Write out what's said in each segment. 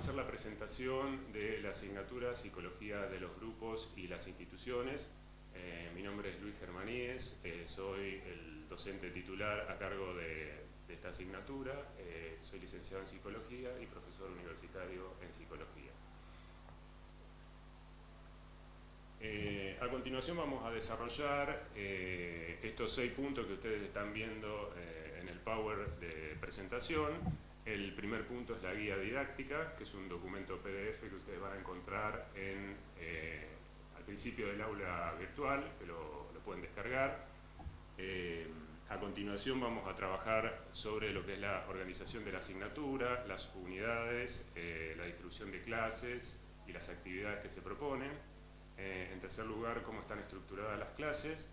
hacer la presentación de la asignatura Psicología de los Grupos y las Instituciones. Eh, mi nombre es Luis Germaníez, eh, soy el docente titular a cargo de, esta asignatura, eh, soy licenciado en Psicología y profesor universitario en Psicología. a continuación vamos a desarrollar estos seis puntos que ustedes están viendo en el Power de presentación, el primer punto es la guía didáctica, que es un documento PDF que ustedes van a encontrar en, eh, al principio del aula virtual, que lo, pueden descargar. Eh, a continuación vamos a trabajar sobre lo que es la organización de la asignatura, las unidades, eh, la distribución de clases y las actividades que se proponen. en tercer lugar, cómo están estructuradas las clases.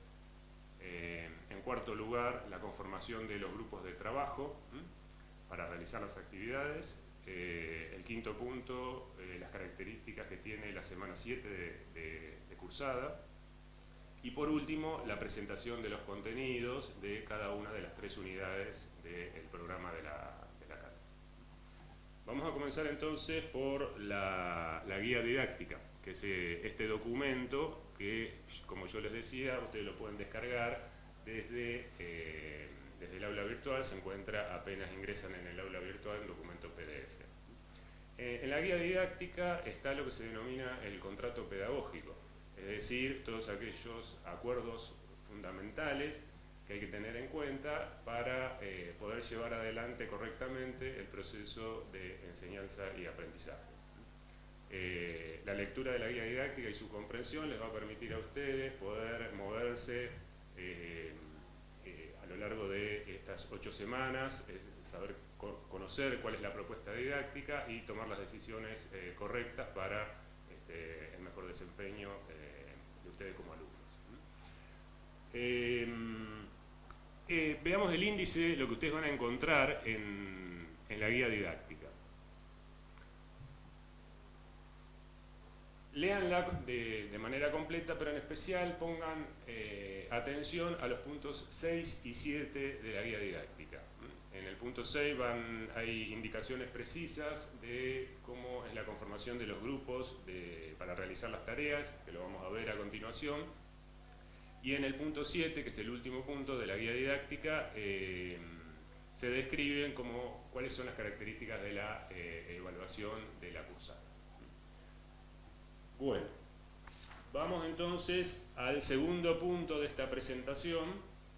en cuarto lugar, la conformación de los grupos de trabajo para realizar las actividades. Eh, el quinto punto, eh, las características que tiene la semana 7 de, cursada. Y por último, la presentación de los contenidos de cada una de las tres unidades del programa de la, de. Vamos a comenzar entonces por la, guía didáctica, que es eh, este documento que, como yo les decía, ustedes lo pueden descargar desde aula se encuentra, apenas ingresan en el aula virtual, en documento PDF. Eh, en la guía didáctica está lo que se denomina el contrato pedagógico, es decir, todos aquellos acuerdos fundamentales que hay que tener en cuenta para eh, poder llevar adelante correctamente el proceso de enseñanza y aprendizaje. Eh, la lectura de la guía didáctica y su comprensión les va a permitir a ustedes poder moverse a largo de estas ocho semamas, saber conocer cuál es la propuesta didáctica y tomar las decisiones eh, correctas para este, el mejor desempeño eh, de ustedes como alumnos. Em, eh, veamos el índice, lo que ustedes van a encontrar en, en la guía didáctica. Leanla de, manera completa, pero en especial pongan eh, atención a los puntos 6 y 7 de la guía didáctica. En el punto 6 van, hay indicaciones precisas de cómo es la conformación de los grupos para realizar las tareas, que lo vamos a ver a continuación. Y en el punto 7, que es el último punto de la guía didáctica, eh, se describen como, cuáles son las características de la eh, evaluación de la cursada. Bueno, vamos entonces al segundo punto de esta presentación,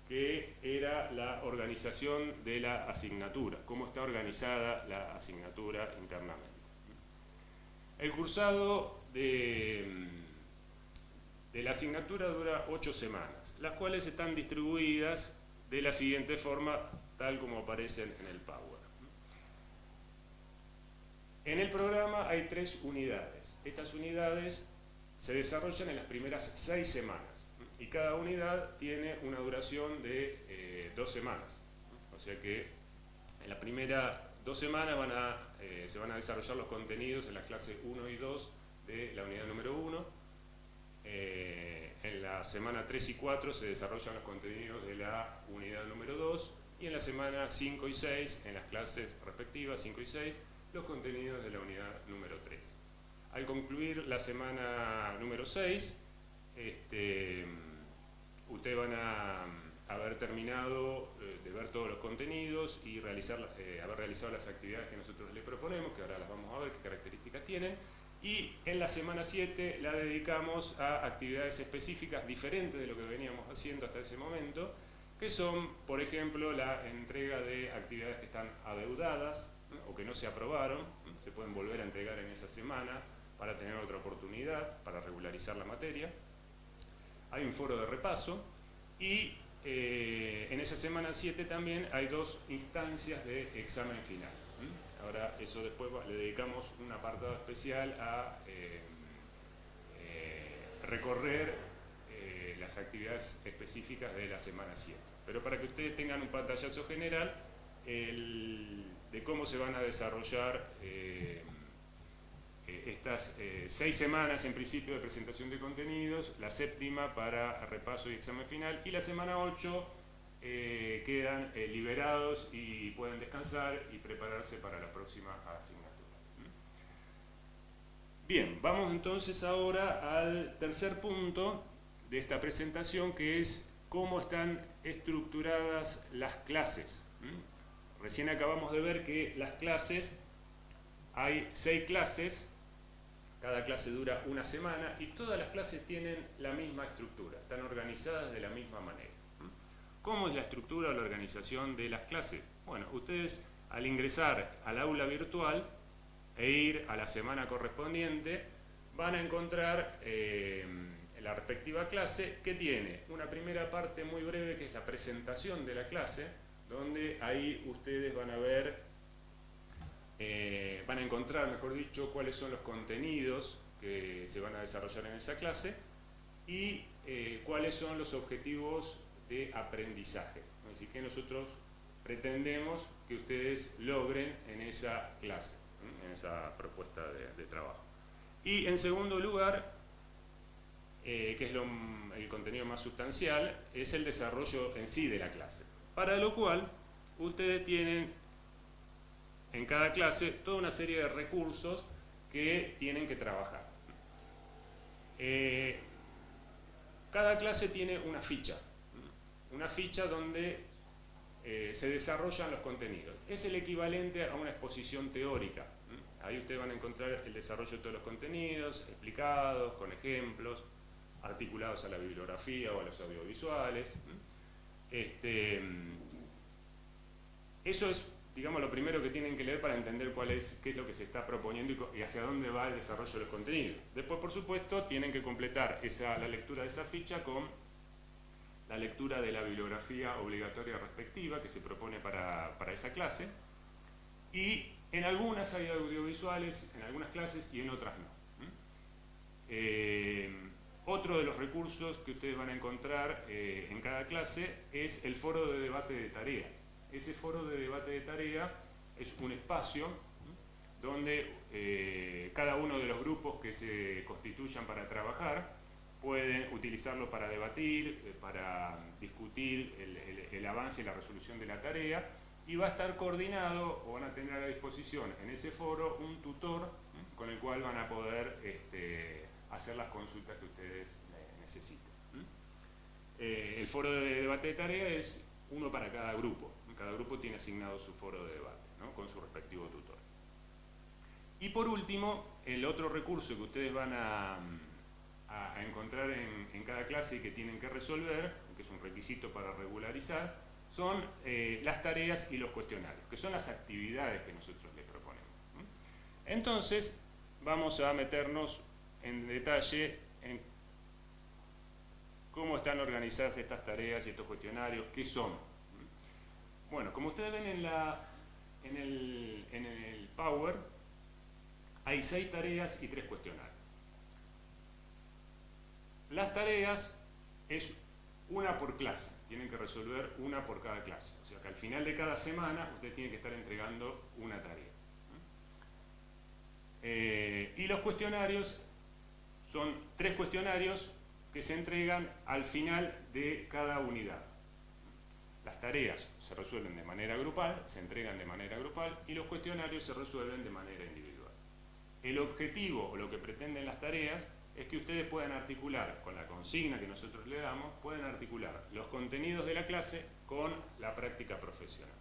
que era la organización de la asignatura, cómo está organizada la asignatura internamente. El cursado de, la asignatura dura ocho semanas, las cuales están distribuidas de la siguiente forma, tal como aparecen en el Power. En el programa hay tres unidades estas unidades se desarrollan en las primeras seis semanas y cada unidad tiene una duración de eh, dos semanas. O sea que en las primeras dos semanas van a, eh, se van a desarrollar los contenidos en las clases 1 y 2 de la unidad número 1. Eh, en la semana 3 y 4 se desarrollan los contenidos de la unidad número 2 y en la semana 5 y 6, en las clases respectivas 5 y 6, los contenidos de la unidad número 3. Al concluir la semana número 6, este, ustedes van a haber terminado eh, de ver todos los contenidos y eh, haber realizado las actividades que nosotros les proponemos, que ahora las vamos a ver qué características tienen. Y en la semana 7 la dedicamos a actividades específicas diferentes de lo que veníamos haciendo hasta ese momento, que son, por ejemplo, la entrega de actividades que están adeudadas o que no se aprobaron, se pueden volver a entregar en esa semana, para tener otra oportunidad, para regularizar la materia. Hay un foro de repaso y eh, en esa semana 7 también hay dos instancias de examen final. Ahora eso después le dedicamos un apartado especial a eh, eh, recorrer las actividades específicas de la semana 7. Pero para que ustedes tengan un pantallazo general de cómo se van a desarrollar eh, estas eh, seis semanas en principio de presentación de contenidos, la séptima para repaso y examen final, y la semana 8 eh, quedan liberados y pueden descansar y prepararse para la próxima asignatura. Bien, vamos entonces ahora al tercer punto de esta presentación que es cómo están estructuradas las clases. Recién acabamos de ver que las clases, hay seis clases, cada clase dura una semana y todas las clases tienen la misma estructura, están organizadas de la misma manera. ¿Cómo es la estructura o la organización de las clases? Bueno, ustedes al ingresar al aula virtual e ir a la semana correspondiente, van a encontrar eh, la respectiva clase que tiene una primera parte muy breve que es la presentación de la clase, donde ahí ustedes van a ver, eh, van a encontrar, mejor dicho, cuáles son los contenidos que se van a desarrollar en esa clase y eh, cuáles son los objetivos de aprendizaje. Así que nosotros pretendemos que ustedes logren en esa clase en esa propuesta de, trabajo. Y en segundo lugar, eh, que es el contenido más sustancial, es el desarrollo en sí de la clase. Para lo cual, ustedes tienen en cada clase toda una serie de recursos que tienen que trabajar. Eh, cada clase tiene una ficha, una ficha donde eh, se desarrollan los contenidos. Es el equivalente a una exposición teórica. Ahí ustedes van a encontrar el desarrollo de todos los contenidos, explicados, con ejemplos, articulados a la bibliografía o a los audiovisuales. Este, eso es, digamos, lo primero que tienen que leer para entender cuál es, qué es lo que se está proponiendo y, hacia dónde va el desarrollo de los contenidos. Después, por supuesto, tienen que completar esa, la lectura de esa ficha con la lectura de la bibliografía obligatoria respectiva que se propone para, esa clase y en algunas hay audiovisuales, en algunas clases y en otras no. Otro de los recursos que ustedes van a encontrar eh, en cada clase es el foro de debate de tarea. Ese foro de debate de tarea es un espacio donde eh, cada uno de los grupos que se constituyan para trabajar pueden utilizarlo para debatir, eh, para discutir el, avance y la resolución de la tarea y va a estar coordinado o van a tener a disposición en ese foro un tutor con el cual van a poder este, hacer las consultas que ustedes necesiten. Eh, el foro de debate de tarea es uno para cada grupo, cada grupo tiene asignado su foro de debate con su respectivo tutor. Y por último, el otro recurso que ustedes van a a, encontrar en, cada clase y que tienen que resolver, que es un requisito para regularizar, son eh, las tareas y los cuestionarios, que son las actividades que nosotros les proponemos. Entonces, vamos a meternos en detalle en cómo están organizadas estas tareas y estos cuestionarios, qué son. Bueno, como ustedes ven en, la, en, el, en el Power, hay seis tareas y tres cuestionarios. Las tareas es una por clase, tienen que resolver una por cada clase. O sea que al final de cada semana usted tiene que estar entregando una tarea. Eh, y los cuestionarios son tres cuestionarios que se entregan al final de cada unidad. Las tareas se resuelven de manera grupal, se entregan de manera grupal y los cuestionarios se resuelven de manera individual. El objetivo o lo que pretenden las tareas es que ustedes puedan articular, con la consigna que nosotros le damos, pueden articular los contenidos de la clase con la práctica profesional.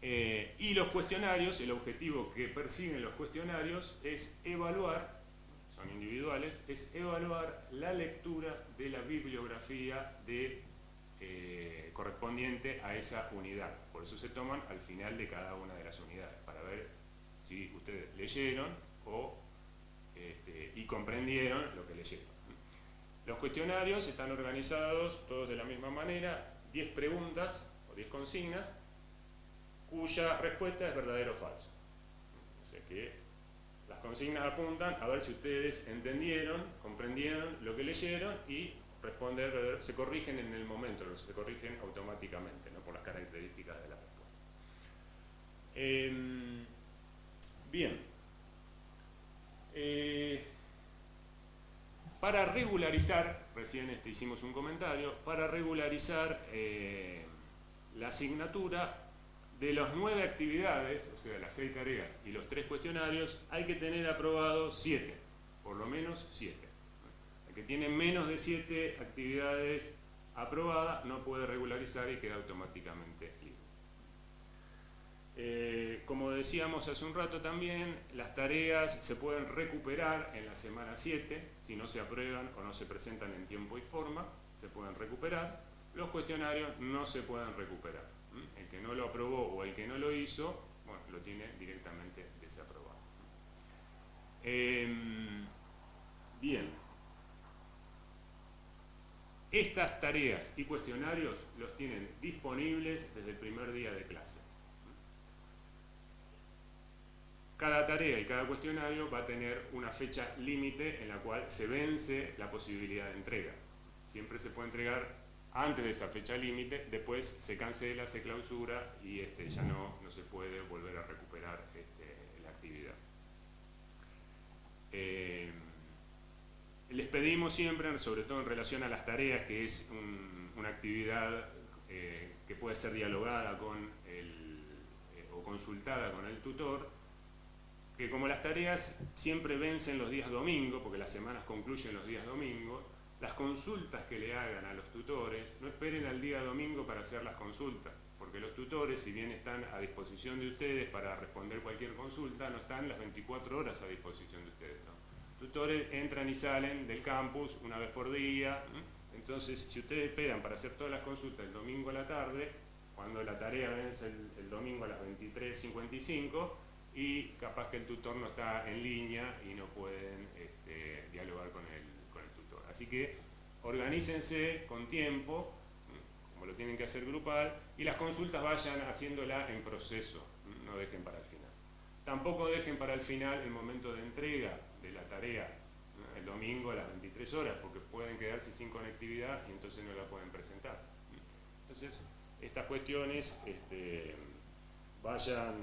Eh, y los cuestionarios, el objetivo que persiguen los cuestionarios es evaluar, son individuales, es evaluar la lectura de la bibliografía eh, correspondiente a esa unidad. Por eso se toman al final de cada una de las unidades, para ver si ustedes leyeron o este, y comprendieron lo que leyeron. Los cuestionarios están organizados todos de la misma manera, 10 preguntas o 10 consignas, cuya respuesta es verdadero o falso. O sea que las consignas apuntan a ver si ustedes entendieron, comprendieron lo que leyeron y responder, se corrigen en el momento, se corrigen automáticamente, ¿no? por las características de la respuesta. Em, bien, eh, para regularizar, recién este, hicimos un comentario, para regularizar eh, la asignatura de las nueve actividades, o sea, las seis tareas y los tres cuestionarios, hay que tener aprobado siete, por lo menos siete. El que tiene menos de siete actividades aprobadas no puede regularizar y queda automáticamente libre. Eh, como decíamos hace un rato también, las tareas se pueden recuperar en la semana 7, si no se aprueban o no se presentan en tiempo y forma, se pueden recuperar. Los cuestionarios no se pueden recuperar. El que no lo aprobó o el que no lo hizo, bueno, lo tiene directamente desaprobado. Em, bien. Estas tareas y cuestionarios los tienen disponibles desde el primer día de clase. Cada tarea y cada cuestionario va a tener una fecha límite en la cual se vence la posibilidad de entrega. Siempre se puede entregar antes de esa fecha límite, después se cancela, se clausura y este, ya no, se puede volver a recuperar este, la actividad. Eh, les pedimos siempre, sobre todo en relación a las tareas, que es una actividad eh, que puede ser dialogada con eh, o consultada con el tutor, que como las tareas siempre vencen los días domingos, porque las semanas concluyen los días domingos, las consultas que le hagan a los tutores, no esperen al día domingo para hacer las consultas, porque los tutores, si bien están a disposición de ustedes para responder cualquier consulta, no están las 24 horas a disposición de ustedes. Los tutores entran y salen del campus una vez por día, entonces si ustedes esperan para hacer todas las consultas el domingo a la tarde, cuando la tarea vence el, domingo a las 23.55, y capaz que el tutor no está en línea y no pueden este, dialogar con tutor. Así que organícense con tiempo, como lo tienen que hacer grupal, y las consultas vayan haciéndola en proceso, no dejen para el final. Tampoco dejen para el final el momento de entrega de la tarea, el domingo a las 23 horas, porque pueden quedarse sin conectividad y entonces no la pueden presentar. Entonces, estas cuestiones este, vayan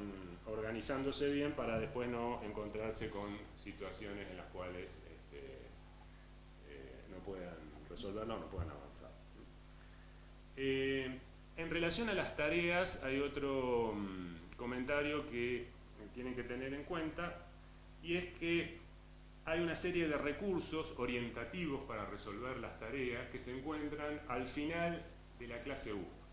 organizándose bien para después no encontrarse con situaciones en las cuales eh, puedan resolverlo o no puedan avanzar. Eh, en relación a las tareas hay otro mm, comentario que tienen que tener en cuenta y es que hay una serie de recursos orientativos para resolver las tareas que se encuentran al final de la clase 1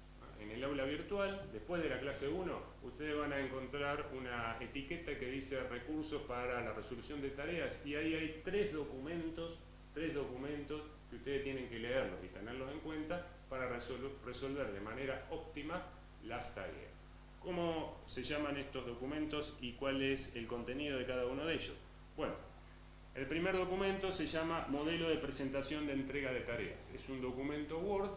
en el aula virtual, después de la clase 1, ustedes van a encontrar una etiqueta que dice recursos para la resolución de tareas y ahí hay tres documentos, tres documentos que ustedes tienen que leerlos y tenerlos en cuenta para resolver de manera óptima las tareas. ¿Cómo se llaman estos documentos y cuál es el contenido de cada uno de ellos? Bueno, el primer documento se llama Modelo de Presentación de Entrega de Tareas. Es un documento Word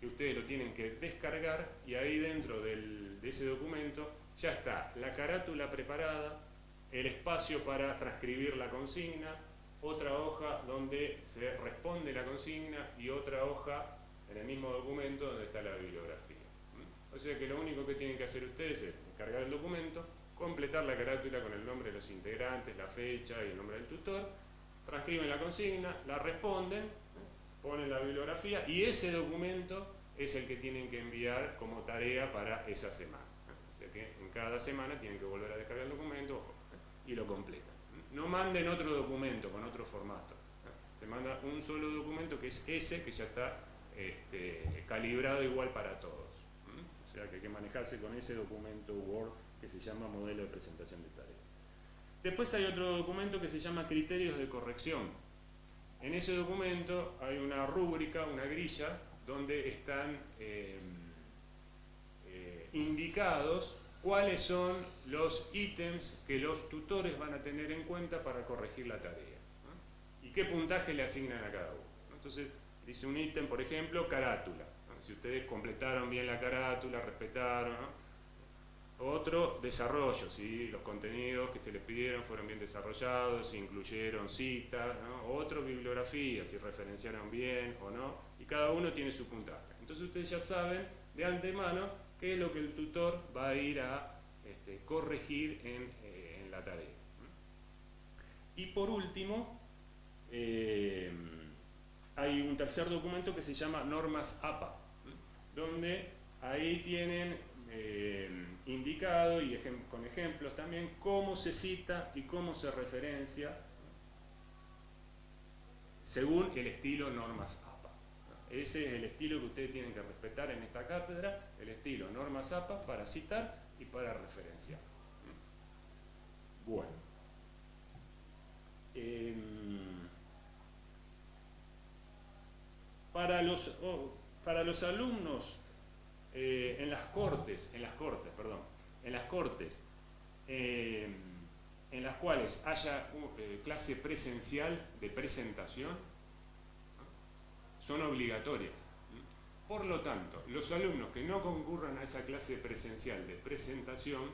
que ustedes lo tienen que descargar y ahí dentro de ese documento ya está la carátula preparada, el espacio para transcribir la consigna, otra hoja donde se responde la consigna y otra hoja en el mismo documento donde está la bibliografía. ¿Mm? O sea que lo único que tienen que hacer ustedes es descargar el documento, completar la carátula con el nombre de los integrantes, la fecha y el nombre del tutor, transcriben la consigna, la responden ponen la bibliografía y ese documento es el que tienen que enviar como tarea para esa semana. O sea que en cada semana tienen que volver a descargar el documento y lo completan. No manden otro documento con otro formato. Se manda un solo documento que es ese que ya está este, calibrado igual para todos. O sea que hay que manejarse con ese documento Word que se llama modelo de presentación de tareas. Después hay otro documento que se llama criterios de corrección en ese documento hay una rúbrica, una grilla, donde están eh, eh, indicados cuáles son los ítems que los tutores van a tener en cuenta para corregir la tarea y qué puntaje le asignan a cada uno. Entonces, dice un ítem, por ejemplo, carátula. Si ustedes completaron bien la carátula, respetaron, otro, desarrollo, si los contenidos que se les pidieron fueron bien desarrollados, si incluyeron citas, otro, bibliografía, si referenciaron bien o no, y cada uno tiene su puntaje. Entonces ustedes ya saben de antemano es lo que el tutor va a ir a este, corregir en, eh, la tarea. Y por último, eh, hay un tercer documento que se llama Normas APA, donde ahí tienen... Eh, indicado y con ejemplos también cómo se cita y cómo se referencia según el estilo normas APA. Ese es el estilo que ustedes tienen que respetar en esta cátedra, el estilo normas APA para citar y para referenciar. Bueno. Em, para, los, oh, para los alumnos eh, en las cortes, en las cortes, perdón, en las cortes, em, en las cuales haya eh, clase presencial de presentación, son obligatorias. Por lo tanto, los alumnos que no concurran a esa clase presencial de presentación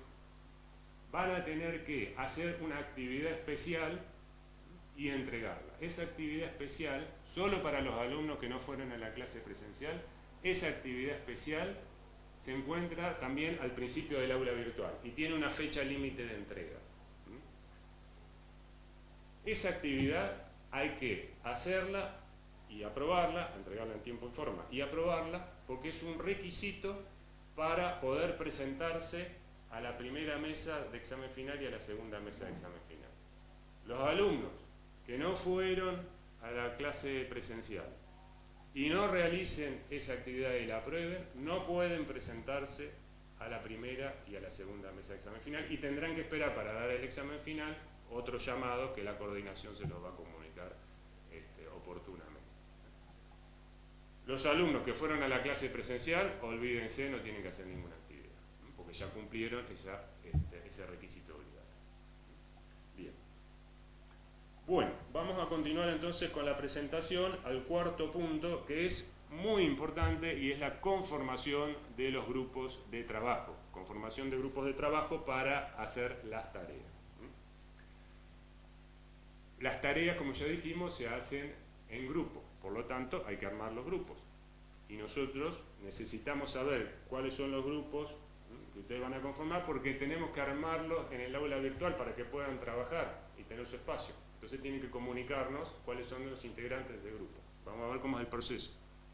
van a tener que hacer una actividad especial y entregarla. Esa actividad especial, solo para los alumnos que no fueron a la clase presencial, esa actividad especial se encuentra también al principio del aula virtual y tiene una fecha límite de entrega. Esa actividad hay que hacerla y aprobarla, entregarla en tiempo y forma y aprobarla porque es un requisito para poder presentarse a la primera mesa de examen final y a la segunda mesa de examen final. Los alumnos que no fueron a la clase presencial y no realicen esa actividad y la aprueben, no pueden presentarse a la primera y a la segunda mesa de examen final y tendrán que esperar para dar el examen final otro llamado que la coordinación se los va a comunicar este, oportunamente. Los alumnos que fueron a la clase presencial, olvídense, no tienen que hacer ninguna actividad, porque ya cumplieron este, ese requisito obligatorio. Bien. Bueno, vamos a continuar entonces con la presentación al cuarto punto, que es muy importante y es la conformación de los grupos de trabajo. Conformación de grupos de trabajo para hacer las tareas. Las tareas, como ya dijimos, se hacen en grupo, por lo tanto hay que armar los grupos. Y nosotros necesitamos saber cuáles son los grupos que ustedes van a conformar porque tenemos que armarlos en el aula virtual para que puedan trabajar y tener su espacio. Entonces tienen que comunicarnos cuáles son los integrantes del grupo. Vamos a ver cómo es el proceso.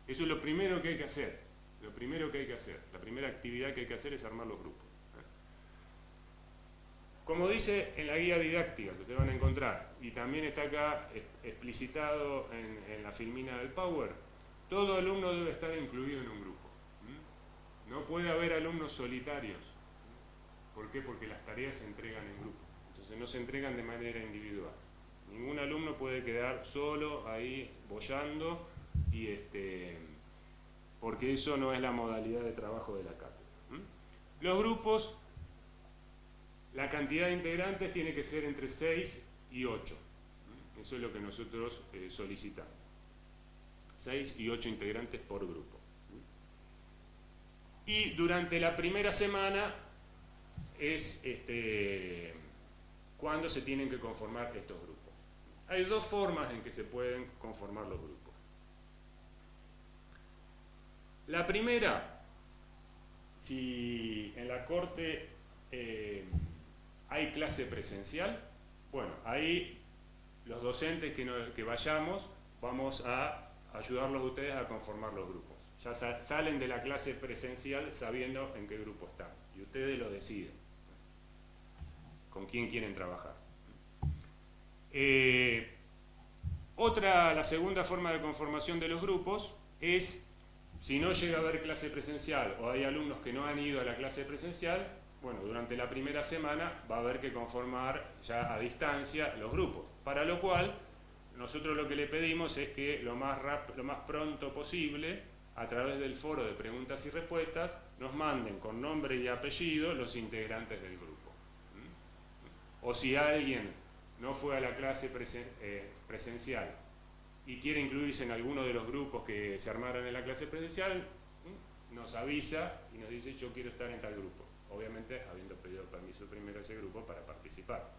Eso es lo primero que hay que hacer. Lo primero que hay que hacer. La primera actividad que hay que hacer es armar los grupos. Como dice en la guía didáctica que ustedes van a encontrar, y también está acá explicitado en, la filmina del Power, todo alumno debe estar incluido en un grupo. No puede haber alumnos solitarios. ¿Por qué? Porque las tareas se entregan en grupo. Entonces no se entregan de manera individual. Ningún alumno puede quedar solo ahí bollando y este, porque eso no es la modalidad de trabajo de la cátedra. Los grupos la cantidad de integrantes tiene que ser entre 6 y 8. Eso es lo que nosotros eh, solicitamos. 6 y 8 integrantes por grupo. Y durante la primera semana es este, cuando se tienen que conformar estos grupos. Hay dos formas en que se pueden conformar los grupos. La primera, si en la corte eh, ¿Hay clase presencial? Bueno, ahí los docentes que, vayamos vamos a ayudarlos a ustedes a conformar los grupos. Ya salen de la clase presencial sabiendo en qué grupo están y ustedes lo deciden con quién quieren trabajar. Eh, otra, la segunda forma de conformación de los grupos es, si no llega a haber clase presencial o hay alumnos que no han ido a la clase presencial, bueno, durante la primera semana va a haber que conformar ya a distancia los grupos, para lo cual nosotros lo que le pedimos es que lo más, lo más pronto posible, a través del foro de preguntas y respuestas, nos manden con nombre y apellido los integrantes del grupo. ¿Mm? O si alguien no fue a la clase eh, presencial y quiere incluirse en alguno de los grupos que se armaron en la clase presencial, nos avisa y nos dice yo quiero estar en tal grupo obviamente habiendo pedido permiso primero a ese grupo para participar.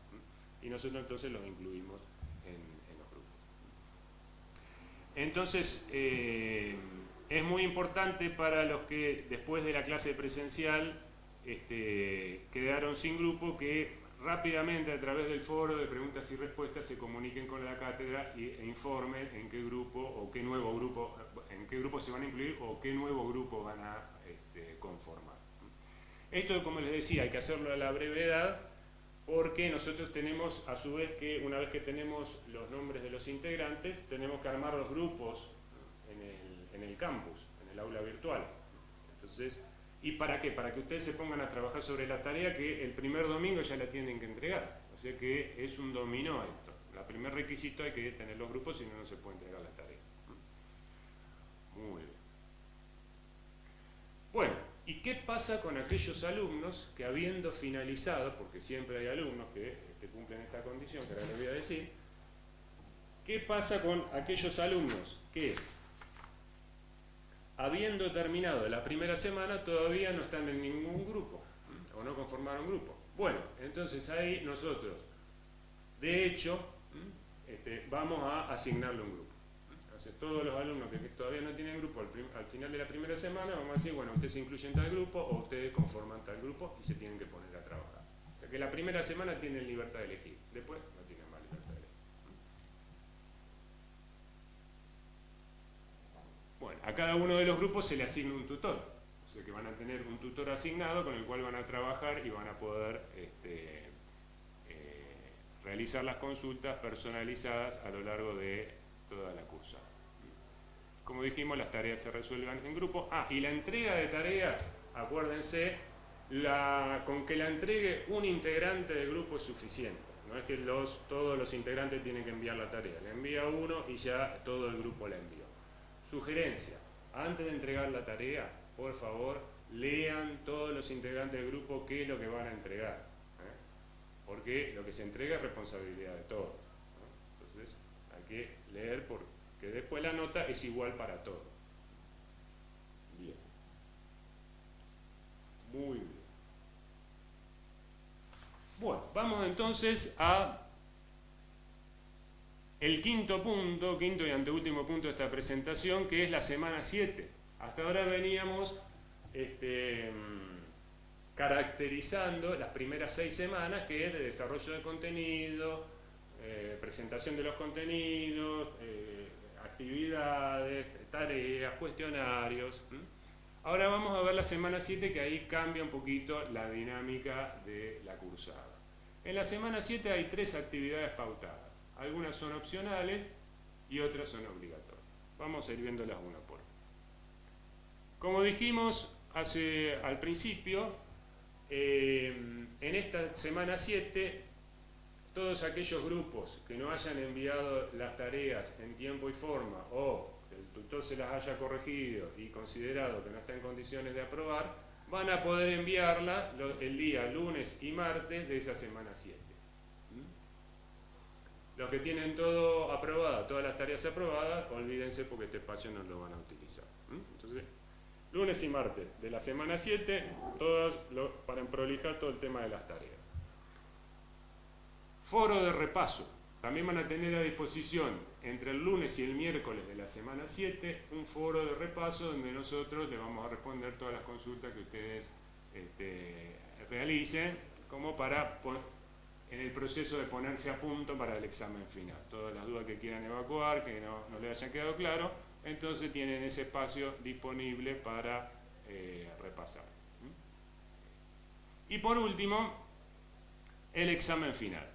Y nosotros entonces los incluimos en, los grupos. Entonces, eh, es muy importante para los que después de la clase presencial este, quedaron sin grupo que rápidamente a través del foro de preguntas y respuestas se comuniquen con la cátedra e informen en qué grupo o qué nuevo grupo, en qué grupo se van a incluir o qué nuevo grupo van a este, conformar. Esto, como les decía, hay que hacerlo a la brevedad porque nosotros tenemos, a su vez, que una vez que tenemos los nombres de los integrantes, tenemos que armar los grupos en el, en el campus, en el aula virtual. Entonces, ¿y para qué? Para que ustedes se pongan a trabajar sobre la tarea que el primer domingo ya la tienen que entregar. O sea que es un dominó esto. El primer requisito hay que tener los grupos, si no, no se puede entregar la tarea. Muy bien. Bueno, ¿y qué pasa con aquellos alumnos que habiendo finalizado, porque siempre hay alumnos que cumplen esta condición, que ahora les voy a decir, ¿qué pasa con aquellos alumnos que habiendo terminado la primera semana todavía no están en ningún grupo o no conformaron grupo? Bueno, entonces ahí nosotros, de hecho, este, vamos a asignarle un grupo todos los alumnos que todavía no tienen grupo al, final de la primera semana, vamos a decir, bueno, ustedes se incluyen tal grupo o ustedes conforman tal grupo y se tienen que poner a trabajar. O sea que la primera semana tienen libertad de elegir, después no tienen más libertad de elegir. Bueno, a cada uno de los grupos se le asigna un tutor, o sea que van a tener un tutor asignado con el cual van a trabajar y van a poder este, eh, realizar las consultas personalizadas a lo largo de toda la cursa. Como dijimos, las tareas se resuelvan en grupo. Ah, y la entrega de tareas, acuérdense, con que la entregue un integrante del grupo es suficiente. No es que todos los integrantes tienen que enviar la tarea. Le envía uno y ya todo el grupo la envió. Sugerencia, antes de entregar la tarea, por favor, lean todos los integrantes del grupo qué es lo que van a entregar. ¿eh? Porque lo que se entrega es responsabilidad de todos. Entonces, hay que leer por que después la nota es igual para todos. Bien. Muy bien. Bueno, vamos entonces a el quinto punto, quinto y anteúltimo punto de esta presentación, que es la semana 7. Hasta ahora veníamos este, caracterizando las primeras seis semanas, que es de desarrollo de contenido, eh, presentación de los contenidos, eh, actividades, tareas, cuestionarios. Ahora vamos a ver la semana 7 que ahí cambia un poquito la dinámica de la cursada. En la semana 7 hay tres actividades pautadas. Algunas son opcionales y otras son obligatorias. Vamos a ir viéndolas una por una. Como dijimos hace, al principio, eh, en esta semana 7 todos aquellos grupos que no hayan enviado las tareas en tiempo y forma o el tutor se las haya corregido y considerado que no está en condiciones de aprobar, van a poder enviarla el día lunes y martes de esa semana 7. ¿Mm? Los que tienen todo aprobado, todas las tareas aprobadas, olvídense porque este espacio no lo van a utilizar. ¿Mm? Entonces, lunes y martes de la semana 7, todos para prolijar todo el tema de las tareas. Foro de repaso. También van a tener a disposición entre el lunes y el miércoles de la semana 7 un foro de repaso donde nosotros le vamos a responder todas las consultas que ustedes este, realicen como para en el proceso de ponerse a punto para el examen final. Todas las dudas que quieran evacuar, que no, no les hayan quedado claro, entonces tienen ese espacio disponible para eh, repasar. Y por último, el examen final.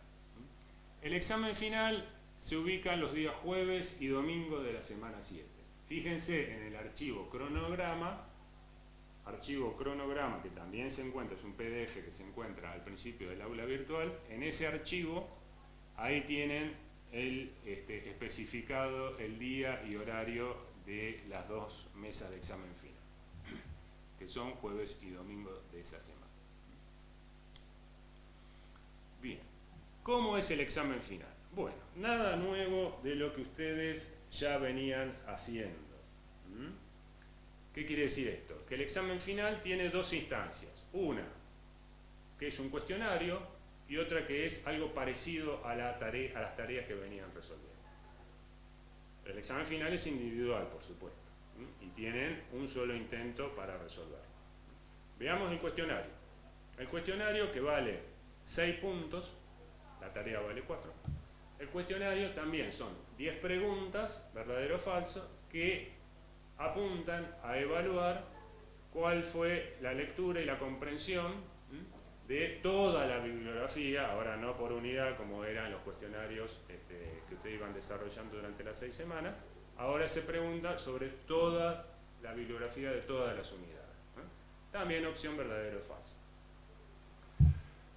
El examen final se ubica los días jueves y domingo de la semana 7. Fíjense en el archivo cronograma, archivo cronograma que también se encuentra, es un PDF que se encuentra al principio del aula virtual, en ese archivo ahí tienen el este, especificado el día y horario de las dos mesas de examen final, que son jueves y domingo de esa semana. Bien. ¿Cómo es el examen final? Bueno, nada nuevo de lo que ustedes ya venían haciendo. ¿Mm? ¿Qué quiere decir esto? Que el examen final tiene dos instancias. Una, que es un cuestionario, y otra que es algo parecido a, las tareas que venían resolviendo. El examen final es individual, por supuesto, y tienen un solo intento para resolverlo. Veamos el cuestionario. El cuestionario que vale 6 puntos, la tarea vale 4. El cuestionario también son 10 preguntas, verdadero o falso, que apuntan a evaluar cuál fue la lectura y la comprensión de toda la bibliografía, ahora no por unidad como eran los cuestionarios este, que ustedes iban desarrollando durante las seis semanas, ahora se pregunta sobre toda la bibliografía de todas las unidades. También opción verdadero o falso.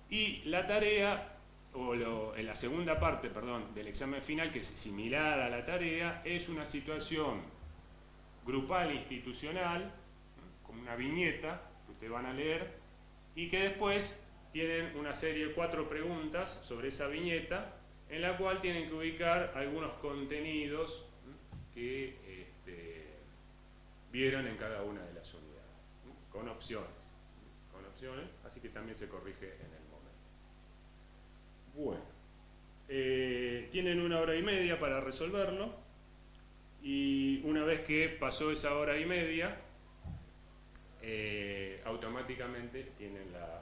Y la tarea, o en la segunda parte, perdón, del examen final, que es similar a la tarea, es una situación grupal institucional, con una viñeta que ustedes van a leer, y que después tienen una serie de cuatro preguntas sobre esa viñeta, en la cual tienen que ubicar algunos contenidos que este, vieron en cada una de las unidades, con opciones, con opciones, así que también se corrige en el. Bueno, eh, tienen una hora y media para resolverlo, y una vez que pasó esa hora y media, eh, automáticamente tienen la,